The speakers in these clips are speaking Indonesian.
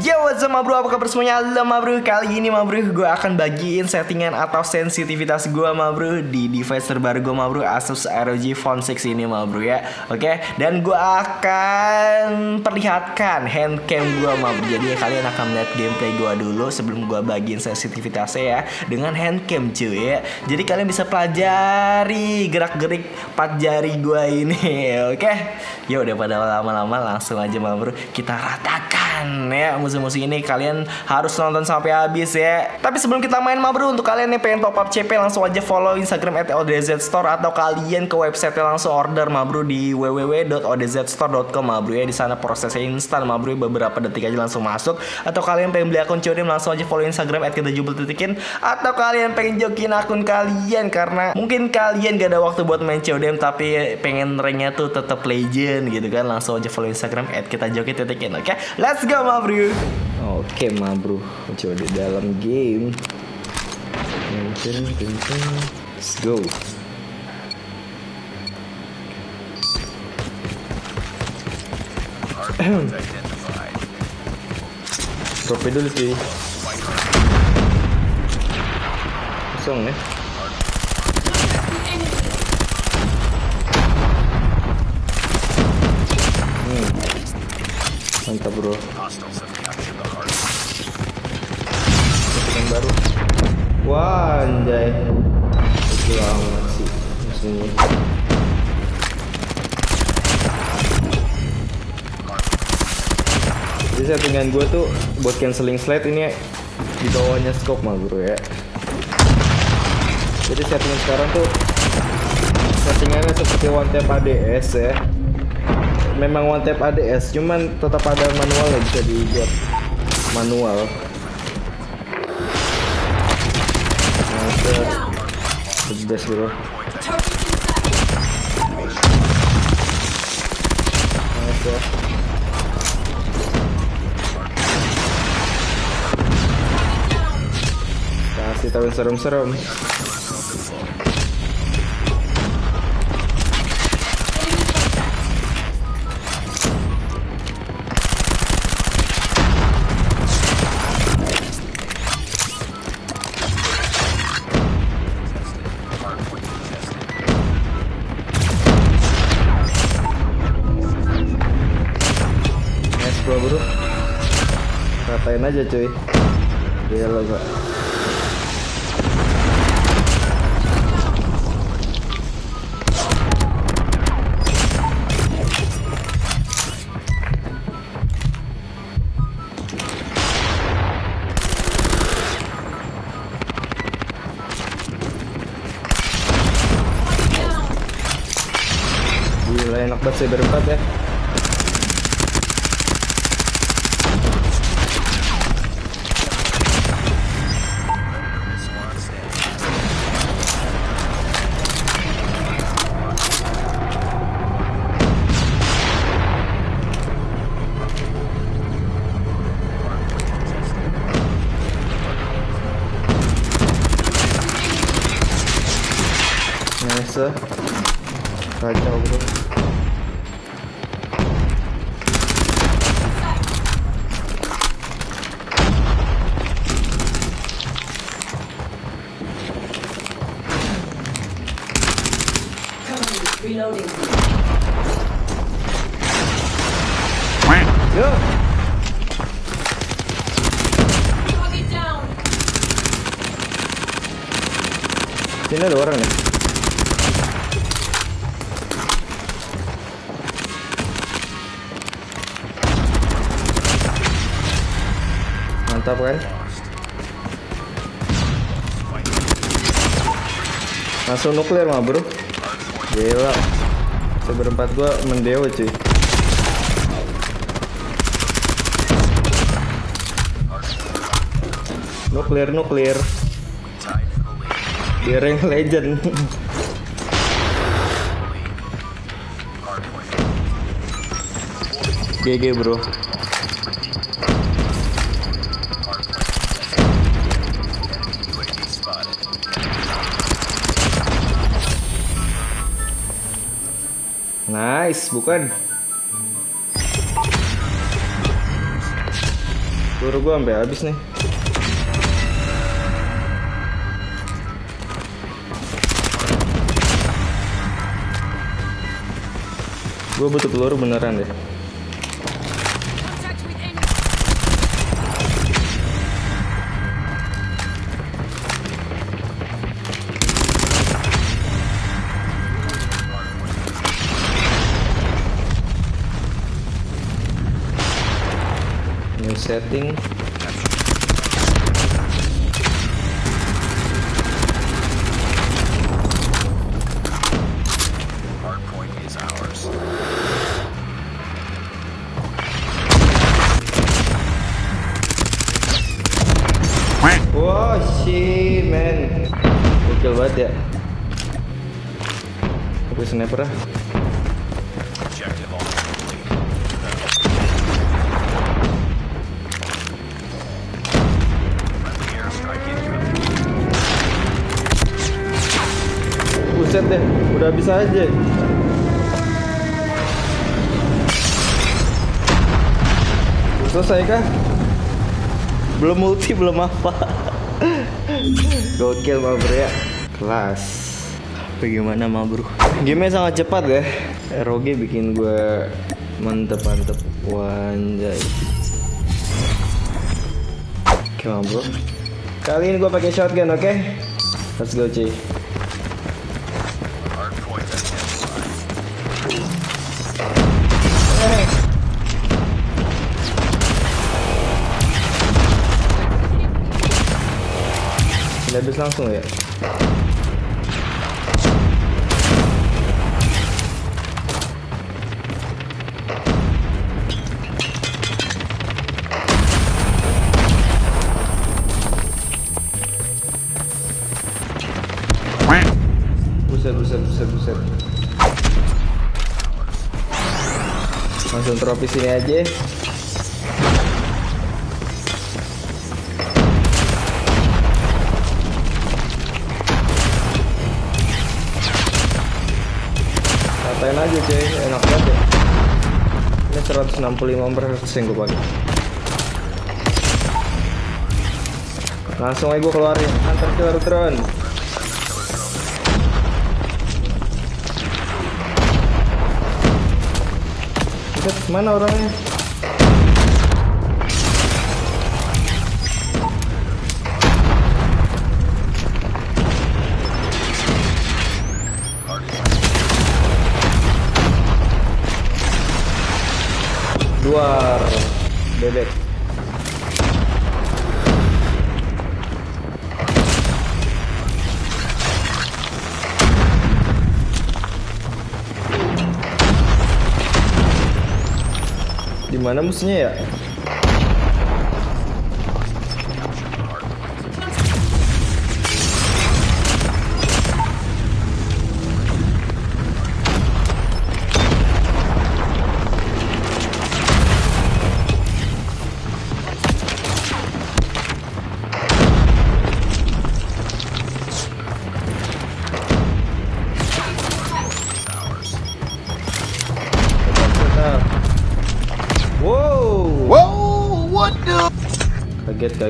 Yo what's up bro, apa kabar semuanya? Halo bro, kali ini bro gue akan bagiin settingan atau sensitivitas gue bro Di device terbaru gue bro, Asus ROG Phone 6 ini bro ya. Oke, dan gue akan perlihatkan handcam gue bro. Jadi kalian akan melihat gameplay gue dulu sebelum gue bagiin sensitivitasnya ya Dengan handcam cuy ya. Jadi kalian bisa pelajari gerak-gerik 4 jari gue ini Oke, ya udah pada lama-lama langsung aja bro Kita ratakan ya musuh-musuh ini kalian harus nonton sampai habis ya. Tapi sebelum kita main mah bro, untuk kalian yang pengen top up CP langsung aja follow Instagram @odzstore atau kalian ke website langsung order mah bro di www.odzstore.com mah bro ya. Di sana prosesnya instan mah bro beberapa detik aja langsung masuk. Atau kalian pengen beli akun CODM langsung aja follow Instagram @kita atau kalian pengen jokin akun kalian karena mungkin kalian gak ada waktu buat main CODM tapi pengen ranknya tuh tetap legend gitu kan langsung aja follow Instagram @kitajoki.in oke let's go mah bro Oke ma bro. Coba di dalam game. Let's go. Drop dulu cuy Kosong ya Mantap bro. Yang baru wah anjay. Itu amat sih musuhnya. Jadi settingan gue tuh buat canceling slide ini di bawahnya scope mah bro ya. Jadi settingan sekarang tuh settingannya seperti one tap ADS ya memang one tap ADS cuman tetap ada manual ya bisa dibuat. Manual. Best bro. Ya kasih tahu serem-serem Nice bro. Ratain aja cuy. Gila gak Gila enak banget sih berempat ya Reloading. Down. Sini ada orang ya Mantap kan? Langsung nuklir mah bro Gila Seberempat gua mendewa cuy Nuklir nuklir Di rank legend. GG bro. Nice, bukan? Peluru gua sampai habis nih. Gue butuh peluru beneran deh. Setting. Wah, shit, man. Gokil banget ya. Sniper ah. Buset deh, udah bisa aja. Selesai kah? Belum multi, belum apa. Gokil mah bro ya. Kelas. Bagaimana mah bro? Game sangat cepat ya. ROG bikin gue mantep-mantep. Wanjay. Oke bro. Kali ini gue pakai shotgun, oke? Let's go cuy. Habis langsung ya? Buset, buset, buset, buset. Langsung trofi sini aja. Aja cuy, enak banget ya. Ini 165 persen yang gue pakai. Langsung aja gue keluarin, antar killer drone. Mana orangnya? Di mana musuhnya ya?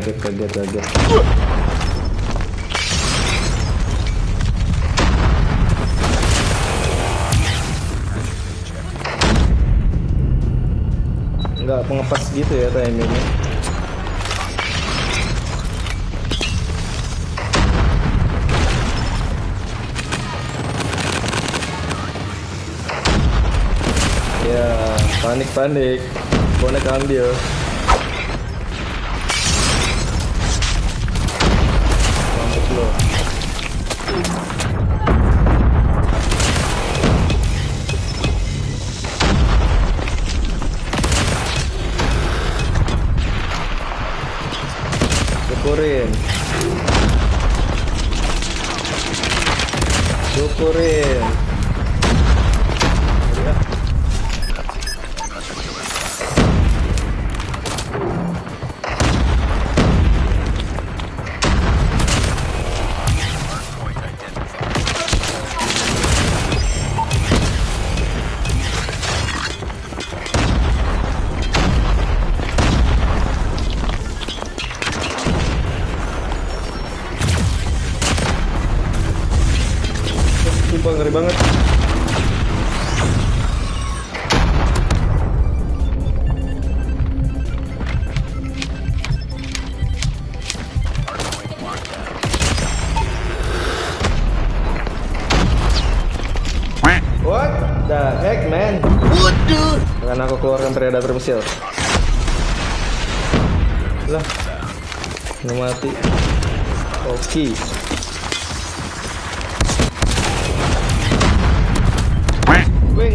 Kaget, kaget, kaget. Nggak pengepas gitu ya timingnya. Ya, panik-panik. Bonek ambil. syukurin. Syukurin. Sumpah ngeri banget. What the heck, man? Waduh. Akan aku keluarkan predator misil. Lah. Nggak mati. Oke. Gue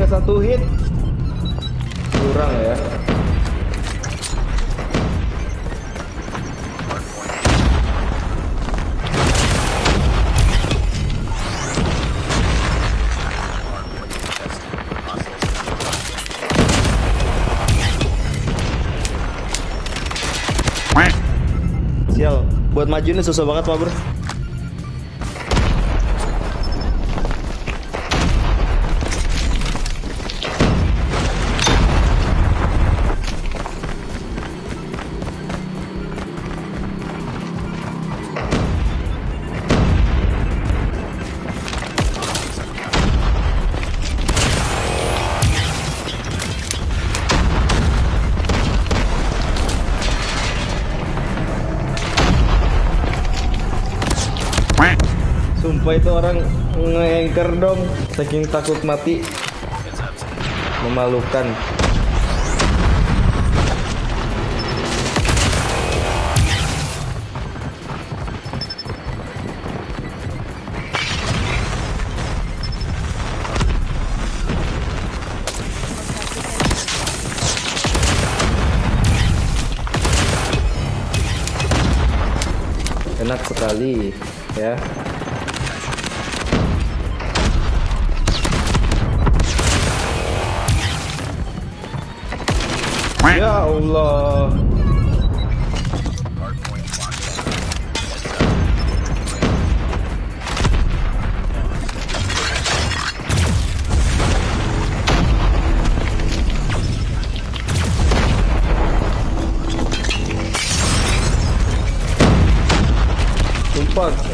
satu hit. Kurang ya. Buat maju ini susah banget, Pak Bro. Itu orang nge-anchor dong. Saking takut mati. Memalukan. Enak sekali ya Ya Allah.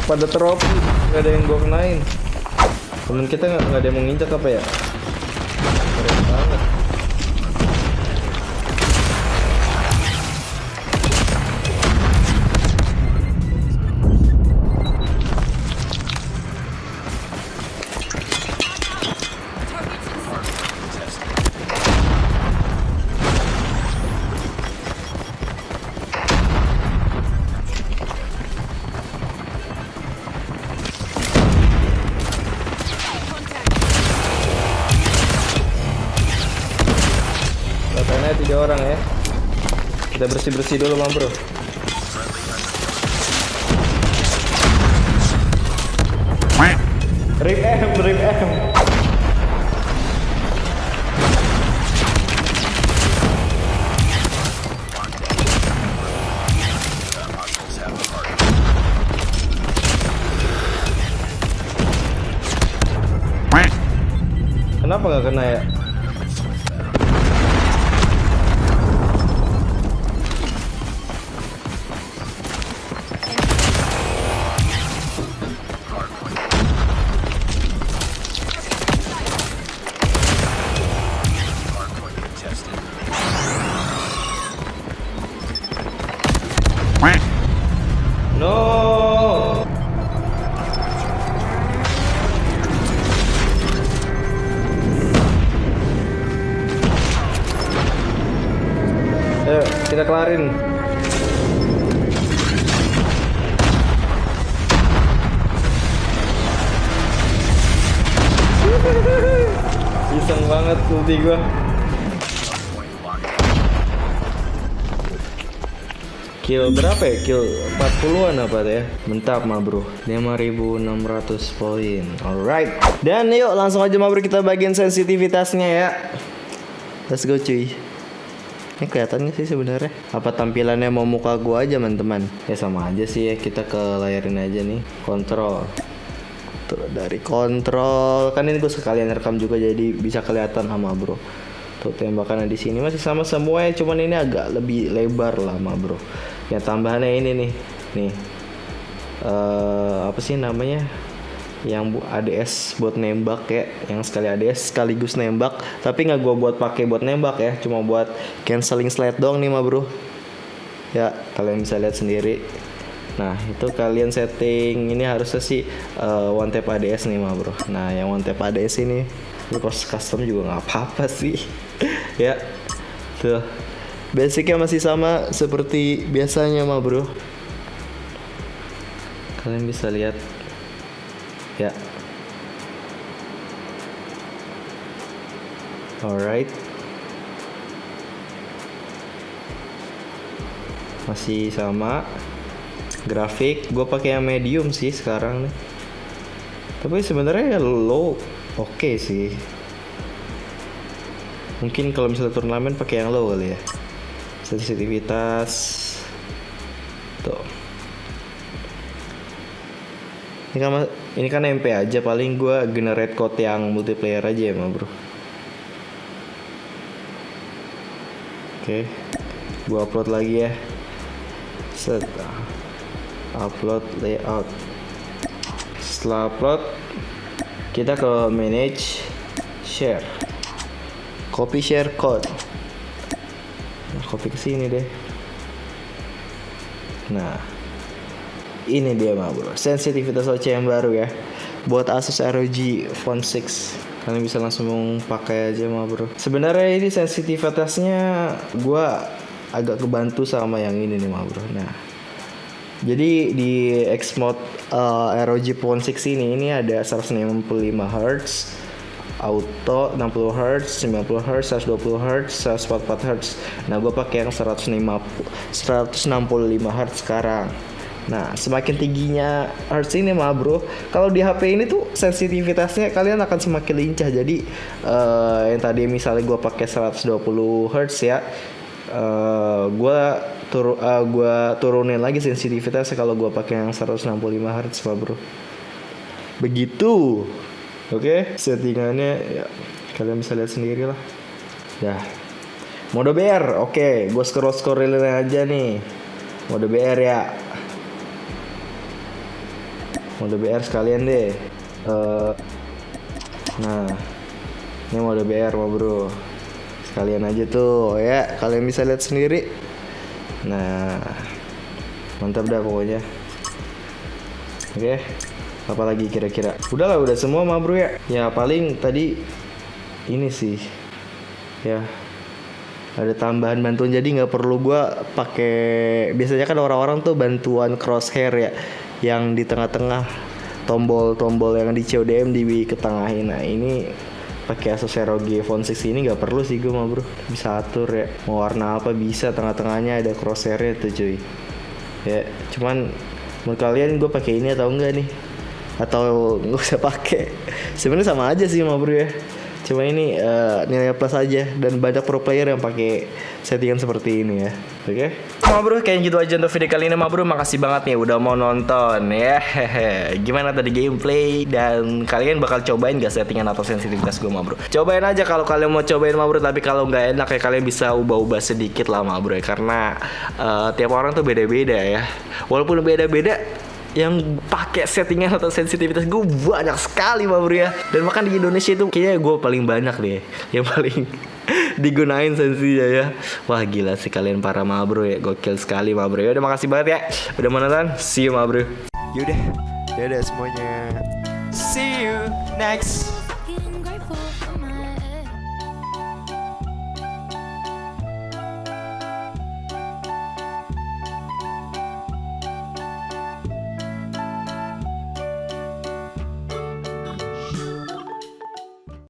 Pada trofi nggak ada yang gue kenain. Temen kita nggak ada yang mau nginjak apa ya? Keren banget. Katanya tiga orang ya. Kita bersih-bersih dulu, Mam Bro. Rip M, rip M. Kenapa gak kena ya? Gua. Kill berapa ya? Kill 40-an apa ya? Mentap mah bro 5600 poin Alright Dan yuk langsung aja mah bro kita bagian sensitivitasnya ya Let's go cuy ini kelihatan nggak sih sebenarnya? Apa tampilannya mau muka gua aja teman-teman? Ya sama aja sih ya kita ke layarin aja nih Kontrol Tuh dari kontrol. Kan ini gue sekalian rekam juga jadi bisa kelihatan sama bro. Tuh tembakannya di sini masih sama semua ya Cuman ini agak lebih lebar lah sama bro. Yang tambahannya ini nih. Nih. Eh Apa sih namanya? Yang bu ADS buat nembak ya. Yang sekali ADS sekaligus nembak. Tapi nggak gua buat pakai buat nembak ya cuma buat canceling slide dong nih mah bro. Ya kalian bisa lihat sendiri nah itu kalian setting. Ini harusnya sih uh, one tap ADS nih mah bro. Nah yang one tap ADS ini lu custom juga nggak apa-apa sih. Ya tuh. Basicnya masih sama seperti biasanya mah bro. Kalian bisa lihat. Ya. Alright. Masih sama grafik gue pakai yang medium sih sekarang nih. Tapi sebenarnya ya low oke sih. Mungkin kalau misalnya turnamen pakai yang low kali ya. Sensitivitas. Tuh. Ini kan ini kan MP aja paling gue generate code yang multiplayer aja ya bro. Oke gue upload lagi ya. Set upload layout. Setelah upload kita ke manage share. Copy share code. Nah, copy ke sini deh. Nah ini dia mah bro. Sensitivitas OC yang baru ya. Buat Asus ROG Phone 6 kalian bisa langsung pakai aja mah bro. Sebenarnya ini sensitivitasnya gua agak kebantu sama yang ini nih mah bro. Nah jadi di X mode uh, ROG Phone 6 ini ini ada 165 Hz auto 60 Hz, 90 Hz, 120 Hz, 144 Hz. Nah, gue pakai yang 150 165 Hz sekarang. Nah, semakin tingginya hertz ini mah bro, kalau di HP ini tuh sensitivitasnya kalian akan semakin lincah. Jadi eh, yang tadi misalnya gue pakai 120 hertz ya, eh gue tur eh, gua turunin lagi sensitivitasnya kalau gue pakai yang 165 hertz mah bro. Begitu, oke? Settingannya ya kalian bisa lihat sendiri lah. Ya, mode BR, oke, gue scroll scrollin aja nih. Mode BR ya, mode BR sekalian deh Eh, nah ini mode BR mau bro sekalian aja tuh ya. Kalian bisa lihat sendiri. Nah mantap dah pokoknya. Oke apalagi kira-kira? Udahlah udah semua mah bro ya. Ya paling tadi ini sih ya. Ada tambahan bantuan jadi nggak perlu gua pakai biasanya kan orang-orang tuh bantuan crosshair ya. Yang di tengah-tengah tombol-tombol yang di CODM di ketengahin nah ini pakai Asus ROG Phone 6 ini nggak perlu sih gue mah bro. Bisa atur ya mau warna apa bisa tengah-tengahnya ada crosshairnya tuh cuy. Ya cuman menurut kalian gue pakai ini atau enggak nih? Atau nggak usah pakai? Sebenarnya sama aja sih mah bro ya. Cuma ini eh, nilai plus aja dan banyak pro player yang pakai settingan seperti ini ya oke. Ma bro kayak gitu aja untuk video kali ini Ma bro. Makasih banget nih udah mau nonton ya. Hehe. gimana tadi gameplay? Dan kalian bakal cobain gak settingan atau sensitivitas gue Ma bro? Cobain aja kalau kalian mau cobain Ma bro. Tapi kalau nggak enak ya kalian bisa ubah-ubah sedikit lah Ma bro ya. Karena eh, tiap orang tuh beda-beda ya. Walaupun beda-beda yang pakai settingan atau sensitivitas gue banyak sekali mah bro ya. Dan makan di Indonesia itu kayaknya gue paling banyak deh yang paling digunain sensinya ya. Wah gila sih kalian para ma bro ya. Gokil sekali ma bro ya. Udah makasih banget ya. Udah mau nonton? See you ma bro yaudah dadah semuanya. See you next